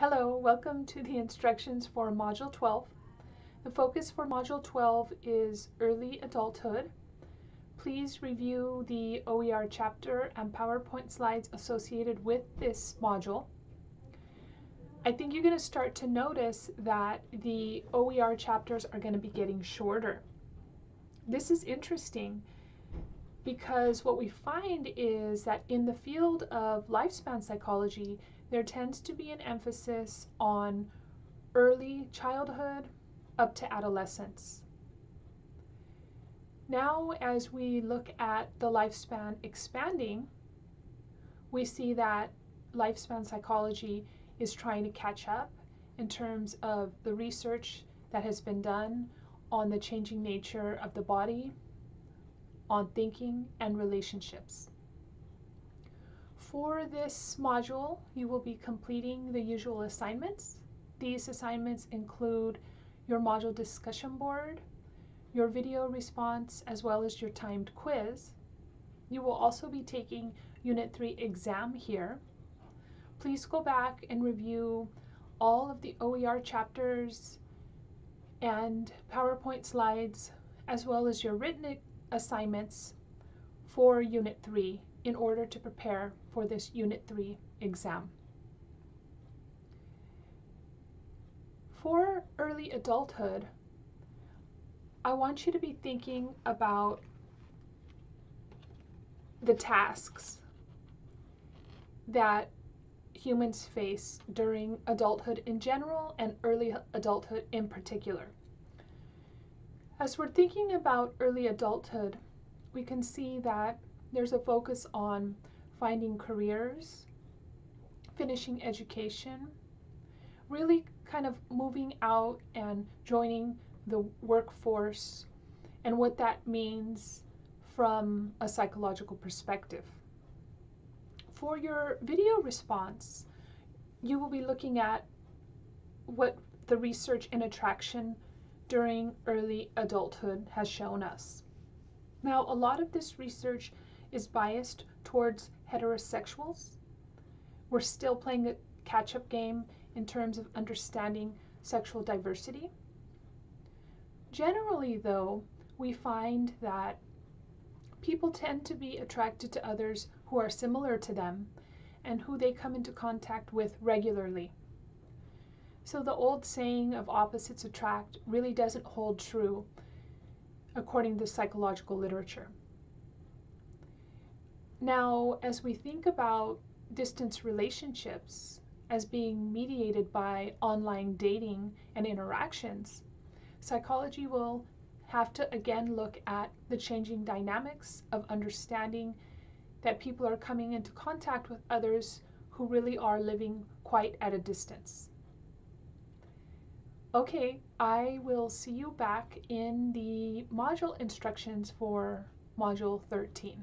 Hello, welcome to the instructions for Module 12. The focus for Module 12 is early adulthood. Please review the OER chapter and PowerPoint slides associated with this module. I think you're going to start to notice that the OER chapters are going to be getting shorter. This is interesting because what we find is that in the field of lifespan psychology, there tends to be an emphasis on early childhood up to adolescence. Now, as we look at the lifespan expanding, we see that lifespan psychology is trying to catch up in terms of the research that has been done on the changing nature of the body, on thinking and relationships. For this module, you will be completing the usual assignments. These assignments include your module discussion board, your video response, as well as your timed quiz. You will also be taking Unit 3 exam here. Please go back and review all of the OER chapters and PowerPoint slides, as well as your written assignments for Unit 3 in order to prepare for this Unit 3 exam. For early adulthood, I want you to be thinking about the tasks that humans face during adulthood in general and early adulthood in particular. As we're thinking about early adulthood, we can see that there's a focus on finding careers, finishing education, really kind of moving out and joining the workforce and what that means from a psychological perspective. For your video response, you will be looking at what the research in attraction during early adulthood has shown us. Now, a lot of this research is biased towards heterosexuals. We're still playing a catch up game in terms of understanding sexual diversity. Generally, though, we find that people tend to be attracted to others who are similar to them and who they come into contact with regularly. So the old saying of opposites attract really doesn't hold true according to psychological literature. Now, as we think about distance relationships as being mediated by online dating and interactions, psychology will have to again look at the changing dynamics of understanding that people are coming into contact with others who really are living quite at a distance. Okay, I will see you back in the module instructions for module 13.